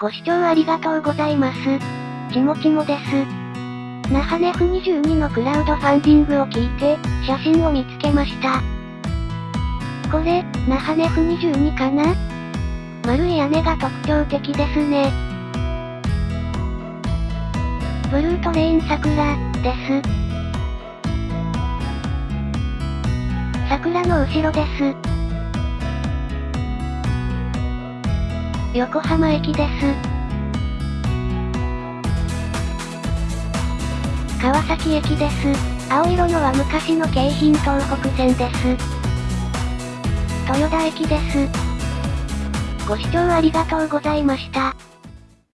ご視聴ありがとうございます。ちもちもです。那覇ネフ22のクラウドファンディングを聞いて、写真を見つけました。これ、那覇ネフ22かな？丸い屋根が特徴的ですね。ブルートレイン桜、です。桜の後ろです。横浜駅です。川崎駅です。青色のは昔の京浜東北線です。豊田駅です。ご視聴ありがとうございました。